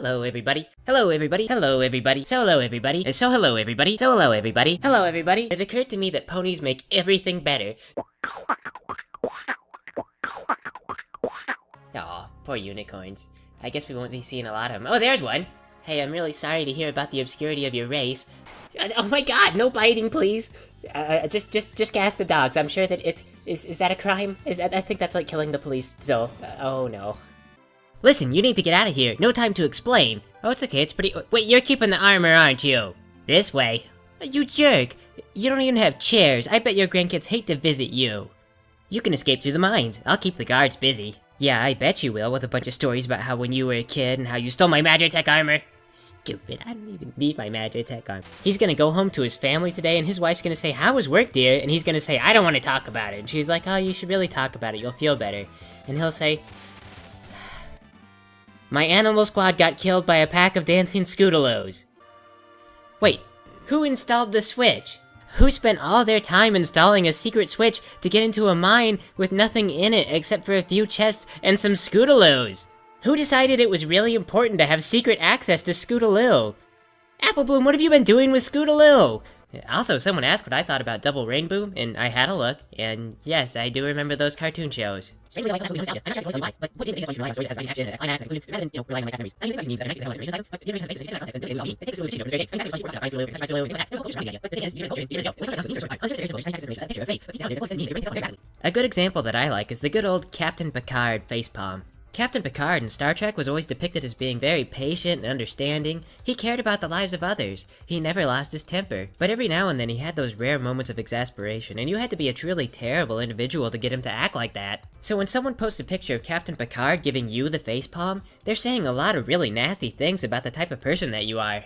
Hello everybody. Hello everybody. Hello everybody. So hello everybody. Uh, So hello everybody. So hello everybody. Hello everybody. It occurred to me that ponies make everything better. Aw, poor unicorns. I guess we won't be seeing a lot of them. Oh, there's one! Hey, I'm really sorry to hear about the obscurity of your race. Uh, Oh my god, no biting, please! Uh, just, just, just gas the dogs. I'm sure that it... Is, is that a crime? Is that, I think that's like killing the police so... Uh, oh no. Listen, you need to get out of here. No time to explain. Oh, it's okay, it's pretty... Wait, you're keeping the armor, aren't you? This way. You jerk! You don't even have chairs. I bet your grandkids hate to visit you. You can escape through the mines. I'll keep the guards busy. Yeah, I bet you will, with a bunch of stories about how when you were a kid and how you stole my Magitech armor. Stupid, I don't even need my Magitech armor. He's gonna go home to his family today, and his wife's gonna say, How was work, dear? And he's gonna say, I don't want to talk about it. And she's like, Oh, you should really talk about it, you'll feel better. And he'll say, My animal squad got killed by a pack of dancing Scootaloos. Wait, who installed the switch? Who spent all their time installing a secret switch to get into a mine with nothing in it except for a few chests and some Scootaloos? Who decided it was really important to have secret access to Scootaloo? Applebloom, what have you been doing with Scootaloo? Also, someone asked what I thought about Double Rainbow, and I had a look, and yes, I do remember those cartoon shows. A good example that I like is the good old Captain Picard facepalm. Captain Picard in Star Trek was always depicted as being very patient and understanding. He cared about the lives of others. He never lost his temper. But every now and then he had those rare moments of exasperation, and you had to be a truly terrible individual to get him to act like that. So when someone posts a picture of Captain Picard giving you the facepalm, they're saying a lot of really nasty things about the type of person that you are.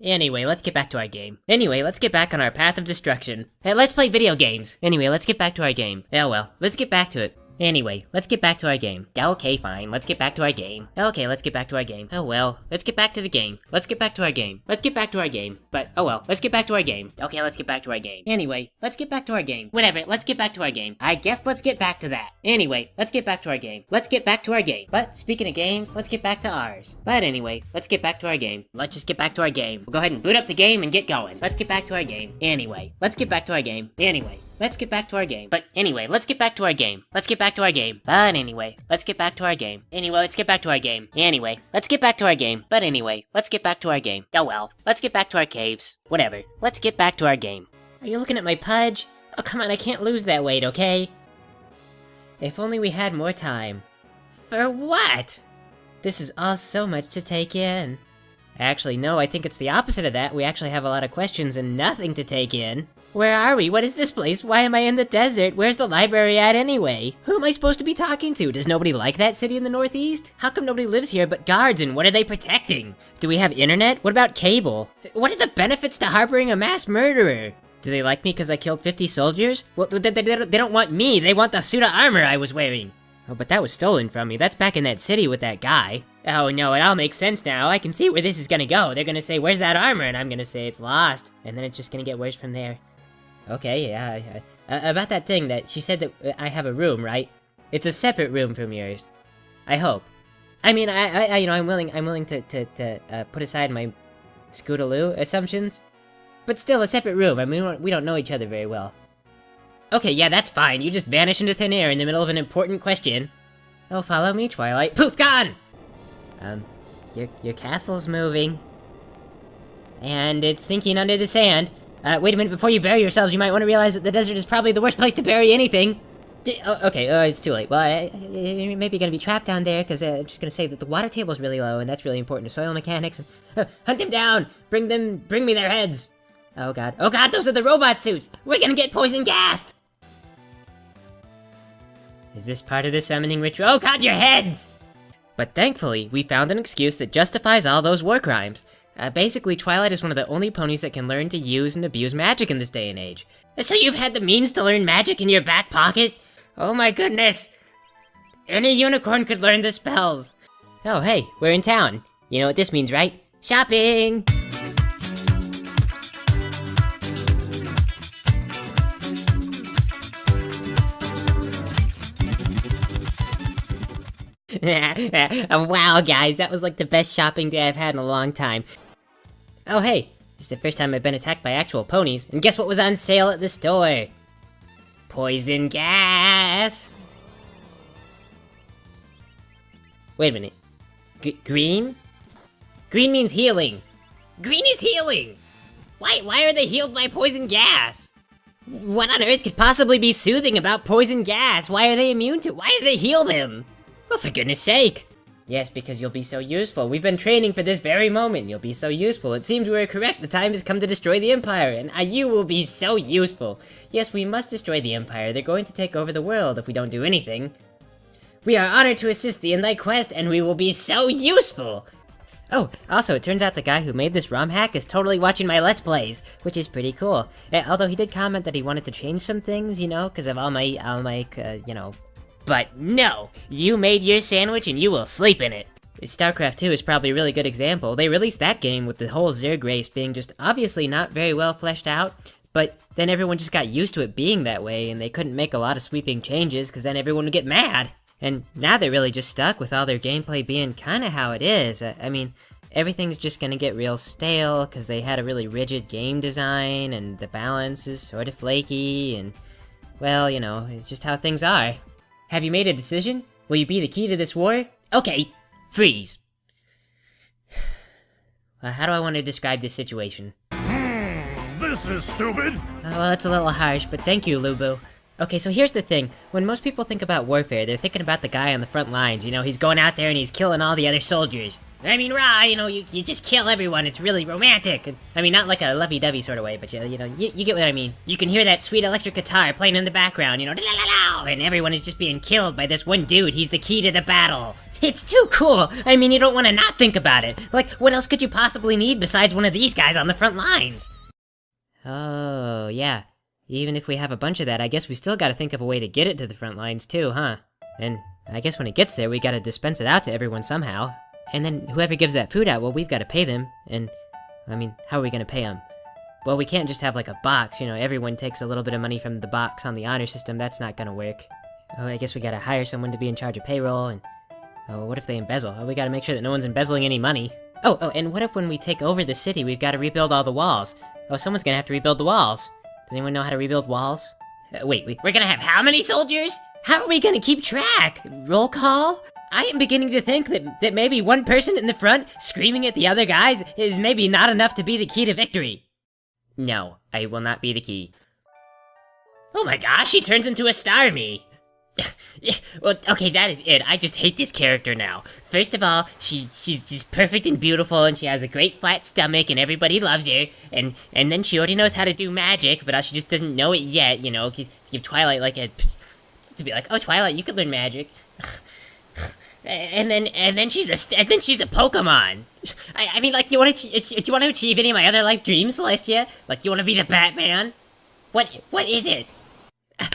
Anyway, let's get back to our game. Anyway, let's get back on our path of destruction. Hey, let's play video games. Anyway, let's get back to our game. Oh well, let's get back to it. Anyway, let's get back to our game. Okay, fine, let's get back to our game. Okay, let's get back to our game. Oh well, let's get back to the game. Let's get back to our game. Let's get back to our game. But, oh well, let's get back to our game. Okay, let's get back to our game. Anyway, let's get back to our game. Whatever, let's get back to our game. I guess let's get back to that. Anyway, let's get back to our game. Let's get back to our game. But, speaking of games, let's get back to ours. But anyway, let's get back to our game. Let's just get back to our game. We'll go ahead and boot up the game and get going. Let's get back to our game. Anyway, let's get back to our game. Anyway. Let's get back to our game. But anyway, let's get back to our game. Let's get back to our game. But anyway, let's get back to our game. Anyway, let's get back to our game. Anyway, let's get back to our game. But anyway, let's get back to our game. Oh well, let's get back to our caves. Whatever. Let's get back to our game. Are you looking at my pudge? Oh, come on, I can't lose that weight, okay? If only we had more time. For what? This is all so much to take in. Actually, no, I think it's the opposite of that. We actually have a lot of questions and nothing to take in. Where are we? What is this place? Why am I in the desert? Where's the library at anyway? Who am I supposed to be talking to? Does nobody like that city in the northeast? How come nobody lives here but guards and what are they protecting? Do we have internet? What about cable? What are the benefits to harboring a mass murderer? Do they like me because I killed 50 soldiers? Well, they, they, they don't- want me, they want the suit of armor I was wearing. Oh, but that was stolen from me. That's back in that city with that guy. Oh no, it all makes sense now. I can see where this is gonna go. They're gonna say, where's that armor? And I'm gonna say it's lost. And then it's just gonna get worse from there. Okay, yeah. I- I- about that thing that she said that uh, I have a room, right? It's a separate room from yours. I hope. I mean, I, I, I you know, I'm willing, I'm willing to, to, to uh, put aside my Scootaloo assumptions, but still a separate room. I mean, we don't, we don't know each other very well. Okay, yeah, that's fine. You just vanish into thin air in the middle of an important question. Oh, follow me, Twilight. Poof, gone! Um, your, your castle's moving. And it's sinking under the sand. Uh, wait a minute, before you bury yourselves, you might want to realize that the desert is probably the worst place to bury anything. D- oh, okay, uh, it's too late. Well, I, I, I- maybe gonna be trapped down there, because uh, I'm just gonna say that the water table's really low, and that's really important to soil mechanics. Uh, hunt them down! Bring them, bring me their heads! Oh god, oh god, those are the robot suits! We're gonna get poison gassed! Is this part of the summoning ritual? Oh god, your heads! But thankfully, we found an excuse that justifies all those war crimes. Uh, basically, Twilight is one of the only ponies that can learn to use and abuse magic in this day and age. So you've had the means to learn magic in your back pocket? Oh my goodness! Any unicorn could learn the spells! Oh hey, we're in town. You know what this means, right? Shopping! wow, guys, that was like the best shopping day I've had in a long time. Oh, hey, this is the first time I've been attacked by actual ponies, and guess what was on sale at the store? Poison gas! Wait a minute. G green? Green means healing. Green is healing! Why, why are they healed by poison gas? What on earth could possibly be soothing about poison gas? Why are they immune to Why does it heal them? Well, for goodness sake. Yes, because you'll be so useful. We've been training for this very moment. You'll be so useful. It seems we were correct. The time has come to destroy the Empire, and uh, you will be so useful. Yes, we must destroy the Empire. They're going to take over the world if we don't do anything. We are honored to assist thee in thy quest, and we will be so useful! Oh, also, it turns out the guy who made this ROM hack is totally watching my Let's Plays, which is pretty cool. Uh, although he did comment that he wanted to change some things, you know, because of all my, all my, uh, you know... But no! You made your sandwich and you will sleep in it! StarCraft 2 is probably a really good example. They released that game with the whole Zerg race being just obviously not very well fleshed out, but then everyone just got used to it being that way, and they couldn't make a lot of sweeping changes, because then everyone would get mad. And now they're really just stuck with all their gameplay being kinda how it is. I, mean, everything's just gonna get real stale, because they had a really rigid game design, and the balance is sort of flaky, and... Well, you know, it's just how things are. Have you made a decision? Will you be the key to this war? Okay, freeze. Well, how do I want to describe this situation? Hmm, this is stupid. Uh, well, that's a little harsh, but thank you, Lubu. Okay, so here's the thing. When most people think about warfare, they're thinking about the guy on the front lines. You know, he's going out there and he's killing all the other soldiers. I mean, rah, you know, you, you just kill everyone. It's really romantic. I mean, not like a lovey-dovey sort of way, but you, you know, you, you get what I mean. You can hear that sweet electric guitar playing in the background, you know, and everyone is just being killed by this one dude. He's the key to the battle. It's too cool. I mean, you don't want to not think about it. Like, what else could you possibly need besides one of these guys on the front lines? Oh, yeah. Even if we have a bunch of that, I guess we still gotta think of a way to get it to the front lines too, huh? And I guess when it gets there, we gotta dispense it out to everyone somehow. And then whoever gives that food out, well, we've gotta pay them. And, I mean, how are we gonna pay them? Well, we can't just have like a box, you know, everyone takes a little bit of money from the box on the honor system, that's not gonna work. Oh, I guess we gotta hire someone to be in charge of payroll, and... Oh, what if they embezzle? Oh, we gotta make sure that no one's embezzling any money. Oh, oh, and what if when we take over the city, we've gotta rebuild all the walls? Oh, someone's gonna have to rebuild the walls. Does anyone know how to rebuild walls? Uh, wait, wait, we're gonna have how many soldiers? How are we gonna keep track? Roll call? I am beginning to think that, that maybe one person in the front screaming at the other guys is maybe not enough to be the key to victory. No, I will not be the key. Oh my gosh, he turns into a Starmie. well, okay, that is it. I just hate this character now. First of all, she's she's just perfect and beautiful, and she has a great flat stomach, and everybody loves her. And and then she already knows how to do magic, but she just doesn't know it yet. You know, give Twilight like a to be like, oh, Twilight, you could learn magic. and then and then she's a and then she's a Pokemon. I, I mean, like, do you want to do you want to achieve any of my other life dreams, Celestia? Like, do you want to be the Batman? What what is it?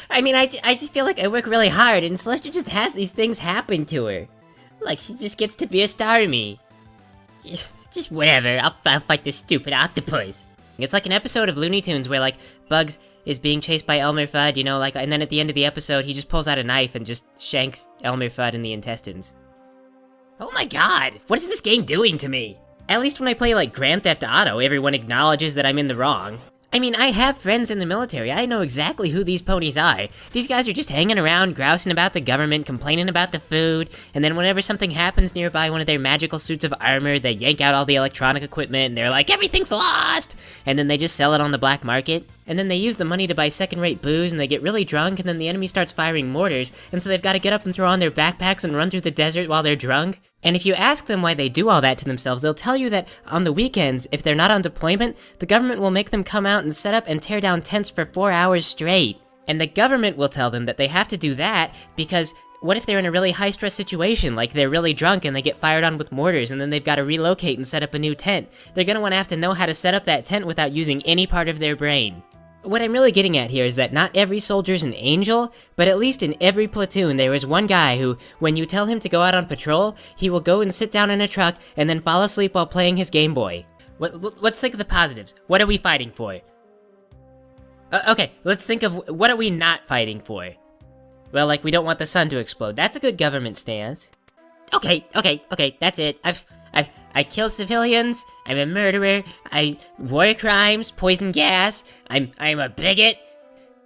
I mean, I, I just feel like I work really hard, and Celestia just has these things happen to her. Like, she just gets to be a Starmie. Just whatever, I'll, I'll fight this stupid octopus. It's like an episode of Looney Tunes where, like, Bugs is being chased by Elmer Fudd, you know, like, and then at the end of the episode, he just pulls out a knife and just shanks Elmer Fudd in the intestines. Oh my god, what is this game doing to me? At least when I play, like, Grand Theft Auto, everyone acknowledges that I'm in the wrong. I mean, I have friends in the military. I know exactly who these ponies are. These guys are just hanging around, grousing about the government, complaining about the food, and then whenever something happens nearby one of their magical suits of armor, they yank out all the electronic equipment, and they're like, everything's lost! And then they just sell it on the black market. And then they use the money to buy second-rate booze, and they get really drunk, and then the enemy starts firing mortars, and so they've got to get up and throw on their backpacks and run through the desert while they're drunk. And if you ask them why they do all that to themselves, they'll tell you that on the weekends, if they're not on deployment, the government will make them come out and set up and tear down tents for four hours straight. And the government will tell them that they have to do that because what if they're in a really high stress situation, like they're really drunk and they get fired on with mortars and then they've got to relocate and set up a new tent? They're gonna wanna have to know how to set up that tent without using any part of their brain. What I'm really getting at here is that not every soldier's an angel, but at least in every platoon there is one guy who, when you tell him to go out on patrol, he will go and sit down in a truck and then fall asleep while playing his Game Boy. What, Let's think of the positives. What are we fighting for? Uh, okay, let's think of what are we not fighting for? Well, like, we don't want the sun to explode. That's a good government stance. Okay, okay, okay, that's it. I've, I've, I kill civilians. I'm a murderer. I war crimes, poison gas. I'm, I'm a bigot.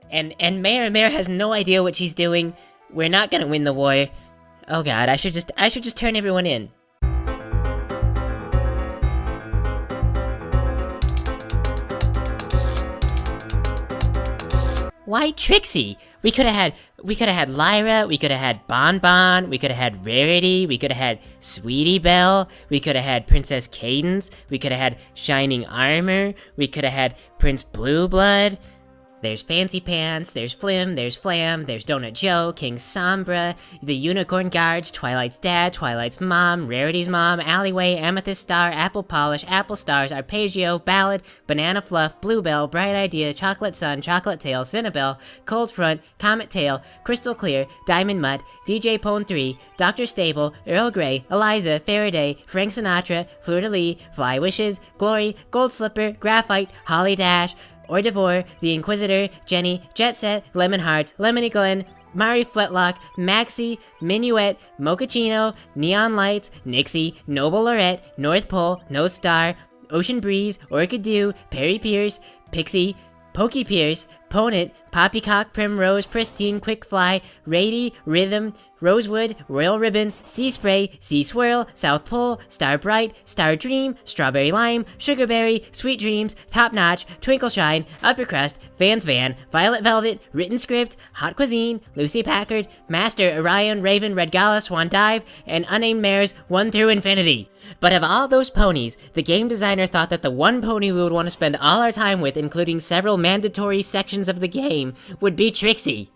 And, and Mayor Mayor has no idea what she's doing. We're not gonna win the war. Oh god, I should just, I should just turn everyone in. Why Trixie? We could have had we could have had Lyra, we could have had Bon Bon, we could have had Rarity, we could have had Sweetie Belle, we could have had Princess Cadance, we could have had Shining Armor, we could have had Prince Blue Blood. There's Fancy Pants, there's Flim, there's Flam, there's Donut Joe, King Sombra, the Unicorn Guards, Twilight's dad, Twilight's mom, Rarity's mom, Alleyway, Amethyst Star, Apple Polish, Apple Stars, Arpeggio, Ballad, Banana Fluff, Bluebell, Bright Idea, Chocolate Sun, Chocolate Tail, Cinnabelle, Cold Front, Comet Tail, Crystal Clear, Diamond Mud, DJ Pon-3, Dr. Stable, Earl Grey, Eliza, Faraday, Frank Sinatra, Fleur de Lis, Fly Wishes, Glory, Gold Slipper, Graphite, Holly Dash, or Devore, The Inquisitor, Jenny, Jet Set, Lemon Hearts, Lemony Glen, Mari Fletlock, Maxie, Minuet, Mochaccino, Neon Lights, Nixie, Noble Lorette, North Pole, No Star, Ocean Breeze, Orchid Dew, Perry Pierce, Pixie, Pokey Pierce, Ponit, Poppycock, Primrose, Pristine, Quick Fly, Rady, Rhythm, Rosewood, Royal Ribbon, Sea Spray, Sea Swirl, South Pole, Star Bright, Star Dream, Strawberry Lime, Sugarberry, Sweet Dreams, Top Notch, Twinkle Shine, Upper Crust, Vans Van, Violet Velvet, Written Script, Hot Cuisine, Lucy Packard, Master, Orion, Raven, Red Gala, Swan Dive, and Unnamed Mares 1 through Infinity. But of all those ponies, the game designer thought that the one pony we would want to spend all our time with, including several mandatory sections of the game, would be Trixie.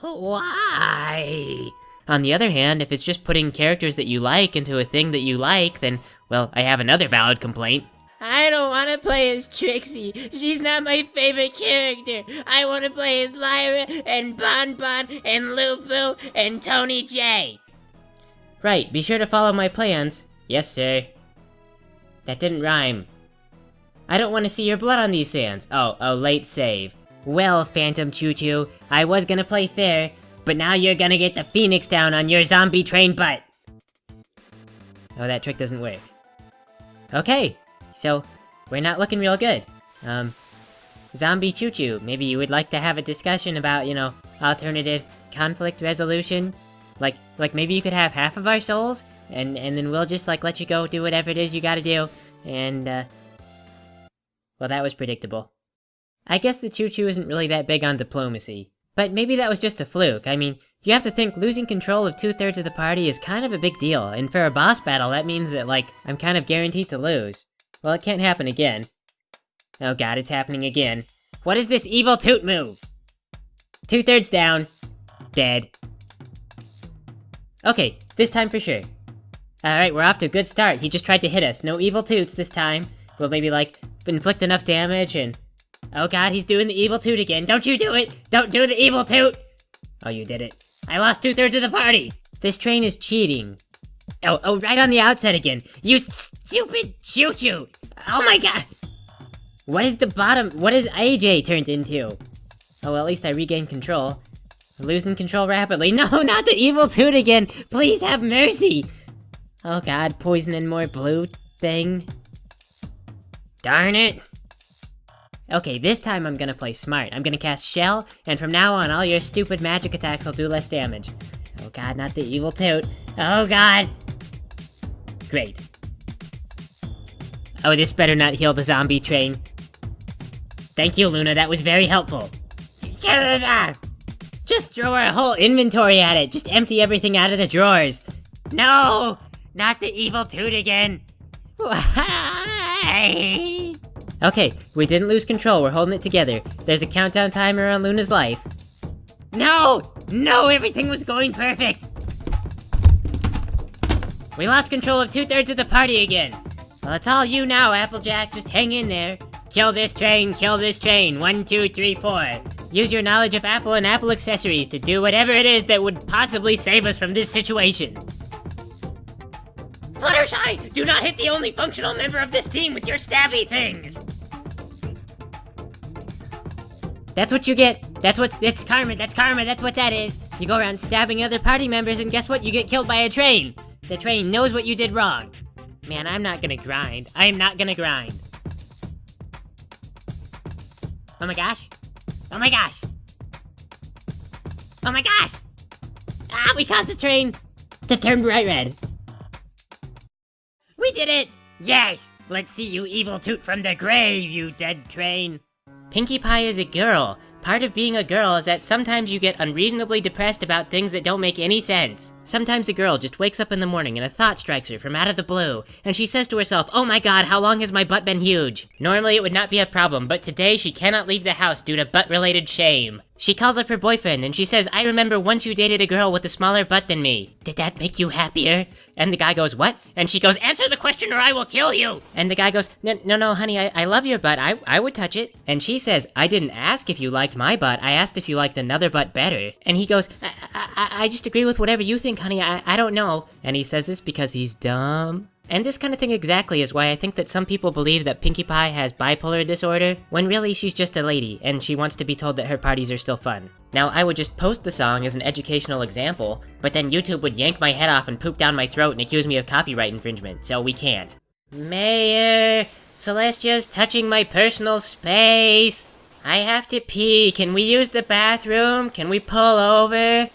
Why? On the other hand, if it's just putting characters that you like into a thing that you like, then, well, I have another valid complaint. I don't want to play as Trixie. She's not my favorite character. I want to play as Lyra and Bon Bon and Lupu and Tony J. Right, be sure to follow my plans. Yes, sir. That didn't rhyme. I don't want to see your blood on these sands. Oh, a late save. Well, Phantom Choo Choo, I was gonna play fair, but now you're gonna get the phoenix down on your zombie train butt. Oh, that trick doesn't work. Okay, so we're not looking real good. Um, Zombie Choo Choo, maybe you would like to have a discussion about, you know, alternative conflict resolution? Like, like maybe you could have half of our souls, and, and then we'll just, like, let you go do whatever it is you gotta do, and, uh... Well, that was predictable. I guess the Choo Choo isn't really that big on diplomacy. But maybe that was just a fluke. I mean, you have to think losing control of two-thirds of the party is kind of a big deal, and for a boss battle, that means that, like, I'm kind of guaranteed to lose. Well, it can't happen again. Oh god, it's happening again. What is this evil toot move? Two-thirds down. Dead. Okay, this time for sure. Alright, we're off to a good start. He just tried to hit us. No evil toots this time. We'll maybe, like, inflict enough damage and... Oh god, he's doing the evil toot again. Don't you do it! Don't do the evil toot! Oh, you did it. I lost two-thirds of the party! This train is cheating. Oh, oh, right on the outset again. You stupid choo-choo! Oh my god! What is the bottom? What is AJ turned into? Oh, well, at least I regained control. Losing control rapidly. No, not the evil toot again! Please have mercy! Oh god, poison and more blue thing. Darn it! Okay, this time I'm gonna play smart. I'm gonna cast Shell, and from now on all your stupid magic attacks will do less damage. Oh god, not the evil toot. Oh god! Great. Oh, this better not heal the zombie train. Thank you, Luna, that was very helpful. Just throw our whole inventory at it. Just empty everything out of the drawers. No! Not the evil toot again. Why? Okay, we didn't lose control. We're holding it together. There's a countdown timer on Luna's life. No! No, everything was going perfect! We lost control of two-thirds of the party again. Well, it's all you now, Applejack. Just hang in there. Kill this train, kill this train. One, two, three, four. Use your knowledge of Apple and Apple accessories to do whatever it is that would possibly save us from this situation. Fluttershy, do not hit the only functional member of this team with your stabby things. That's what you get. That's what's, it's karma, that's karma, that's what that is. You go around stabbing other party members and guess what? You get killed by a train. The train knows what you did wrong. Man, I'm not gonna grind. I am not gonna grind. Oh my gosh. Oh my gosh. Oh my gosh! Ah, we caused the train to turn bright red. We did it! Yes! Let's see you evil toot from the grave, you dead train. Pinkie Pie is a girl. Part of being a girl is that sometimes you get unreasonably depressed about things that don't make any sense. Sometimes a girl just wakes up in the morning and a thought strikes her from out of the blue, and she says to herself, Oh my god, how long has my butt been huge? Normally it would not be a problem, but today she cannot leave the house due to butt-related shame. She calls up her boyfriend and she says, I remember once you dated a girl with a smaller butt than me. Did that make you happier? And the guy goes, what? And she goes, answer the question or I will kill you! And the guy goes, no, no, no, honey, I, I love your butt. I, I would touch it. And she says, I didn't ask if you liked my butt. I asked if you liked another butt better. And he goes, I, I, I just agree with whatever you think, honey. I, I don't know. And he says this because he's dumb. And this kind of thing exactly is why I think that some people believe that Pinkie Pie has bipolar disorder, when really she's just a lady, and she wants to be told that her parties are still fun. Now, I would just post the song as an educational example, but then YouTube would yank my head off and poop down my throat and accuse me of copyright infringement, so we can't. Mayor, Celestia's touching my personal space. I have to pee. Can we use the bathroom? Can we pull over?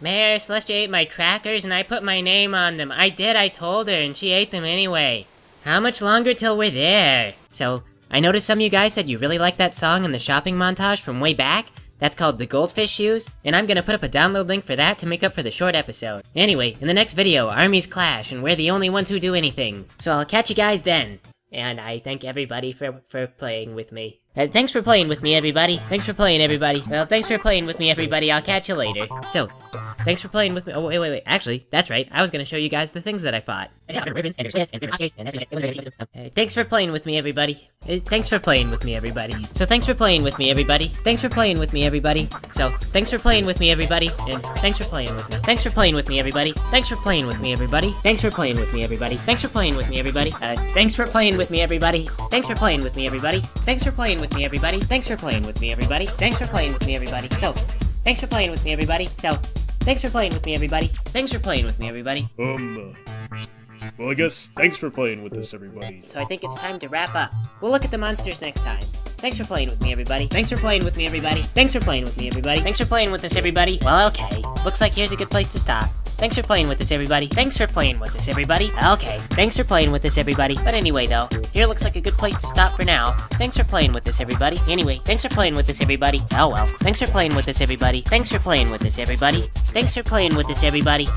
Mayor, Celestia ate my crackers and I put my name on them. I did, I told her, and she ate them anyway. How much longer till we're there? So, I noticed some of you guys said you really liked that song in the shopping montage from way back. That's called The Goldfish Shoes, and I'm gonna put up a download link for that to make up for the short episode. Anyway, in the next video, armies clash, and we're the only ones who do anything. So I'll catch you guys then. And I thank everybody for, for playing with me. Uh, thanks for playing with me, everybody. Thanks for playing, everybody. Well, thanks for playing with me, everybody. I'll catch you later. So, thanks for playing with me. Oh, wait, wait, wait. Actually, that's right. I was gonna show you guys the things that I fought. Uh, thanks for playing with me, everybody. Uh, thanks for playing with me, everybody. So, thanks for playing with me, everybody. Thanks for playing with me, everybody. So, thanks for playing with me, everybody. And thanks for playing with me. Thanks for playing with me, everybody. Thanks for playing with me, everybody. Thanks for playing with me, everybody. Thanks for playing with me, everybody. Uh, thanks for playing with me, everybody. Thanks for playing with me, everybody. Thanks for playing with me, everybody. Thanks for playing with me, everybody. Thanks for playing with me, everybody. So, thanks for playing with me, everybody. So, thanks for playing with me, everybody. Thanks for playing with me, everybody. Um, uh, well, I guess thanks for playing with us, everybody. So I think it's time to wrap up. We'll look at the monsters next time. Thanks for playing with me, everybody. Thanks for playing with me, everybody. Thanks for playing with me, everybody. Thanks for playing with us, everybody. Well, okay. Looks like here's a good place to stop. Thanks for playing with us, everybody. Thanks for playing with us, everybody. Okay, thanks for playing with us, everybody. But anyway, though, here looks like a good place to stop for now. Thanks for playing with us, everybody. Anyway, thanks for playing with us, everybody. Oh well. Thanks for playing with us, everybody. Thanks for playing with us, everybody. Thanks for playing with us, everybody.